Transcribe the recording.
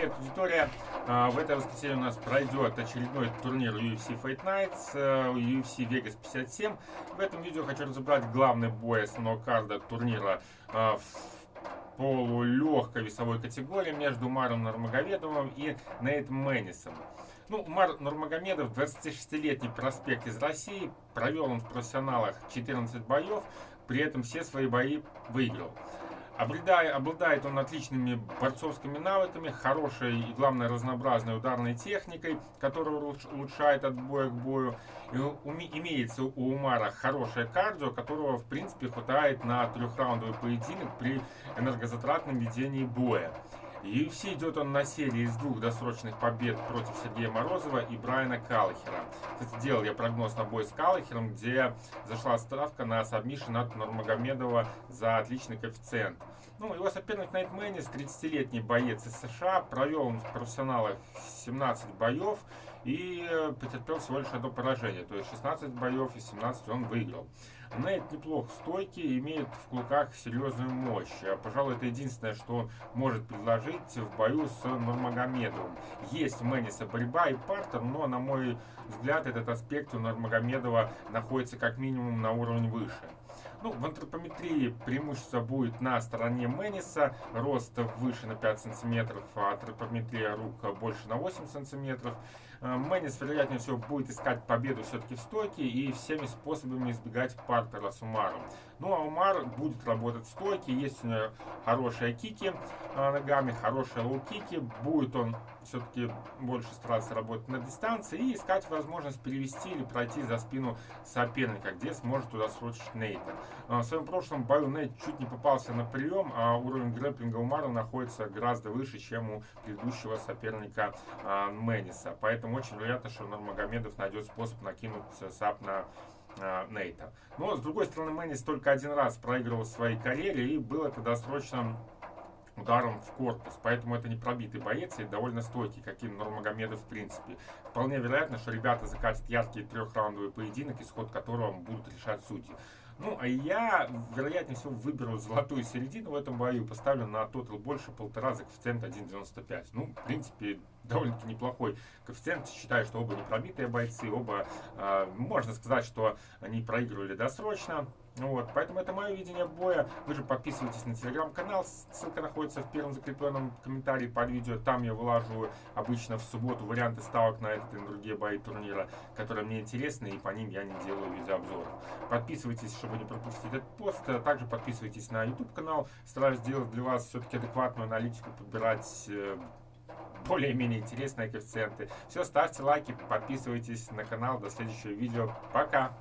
привет, аудитория! А, в это воскресенье у нас пройдет очередной турнир UFC Fight Nights, э, UFC Vegas 57. В этом видео хочу разобрать главный бой основного карда турнира а, в полулегкой весовой категории между Маром Нурмагомедовым и Нейт Мэннисом. Ну, Мар Нурмагомедов, 26-летний проспект из России, провел он в профессионалах 14 боев, при этом все свои бои выиграл. Обладая, обладает он отличными борцовскими навыками, хорошей и, главное, разнообразной ударной техникой, которая улучшает от боя к бою. И уме, имеется у Умара хорошее кардио, которого, в принципе, хватает на трехраундовый поединок при энергозатратном ведении боя. UFC идет он на серии из двух досрочных побед против Сергея Морозова и Брайана Каллахера. Кстати, делал я прогноз на бой с Каллахером, где зашла ставка на сабмишн от Нурмагомедова за отличный коэффициент. Ну, его соперник Нейт Мэннис, 30-летний боец из США, провел он в профессионалах 17 боев и э, потерпел всего лишь одно поражение. То есть 16 боев из 17 он выиграл. Нейт неплох стойкий, имеет в кулаках серьезную мощь. А, пожалуй, это единственное, что он может предложить в бою с Нурмагомедовым. Есть у Мэниса борьба и партер, но, на мой взгляд, этот аспект у Нурмагомедова находится как минимум на уровне выше. Ну, в антропометрии преимущество будет на стороне Мэниса, рост выше на 5 сантиметров, а антропометрия рук больше на 8 сантиметров. Э, Мэннис, вероятнее всего, будет искать победу все-таки в стойке и всеми способами избегать партера с Умаром. Ну, а Умар будет работать в стойке, есть у него хорошие кики э, ногами, хорошие лоу-кики. Будет он все-таки больше стараться работать на дистанции и искать возможность перевести или пройти за спину соперника, где сможет туда срочить Нейта. Э, в своем прошлом Нейт чуть не попался на прием, а уровень грэпплинга Умара находится гораздо выше, чем у предыдущего соперника Мэниса. Поэтому очень вероятно, что Нурмагомедов найдет способ накинуть саб на э, Нейта. Но, с другой стороны, Мэннис только один раз проигрывал в своей карьере, и был это досрочным ударом в корпус. Поэтому это не пробитый боец и довольно стойкий, каким Нурмагомедов в принципе. Вполне вероятно, что ребята закатят яркий трехраундовый поединок, исход которого будут решать судьи. Ну, а я, вероятнее всего, выберу золотую середину в этом бою, поставлю на тотал больше полтора за коэффициент 1.95. Ну, в принципе, довольно-таки неплохой коэффициент. Считаю, что оба не пробитые бойцы, оба, э, можно сказать, что они проигрывали досрочно. Вот, поэтому это мое видение боя. Вы же подписывайтесь на телеграм-канал, ссылка находится в первом закрепленном комментарии под видео. Там я вылаживаю обычно в субботу варианты ставок на этот и на другие бои турнира, которые мне интересны, и по ним я не делаю видеообзоров. Подписывайтесь, чтобы не пропустить этот пост. Также подписывайтесь на YouTube канал. Стараюсь сделать для вас все-таки адекватную аналитику, подбирать э, более-менее интересные коэффициенты. Все, ставьте лайки, подписывайтесь на канал. До следующего видео. Пока!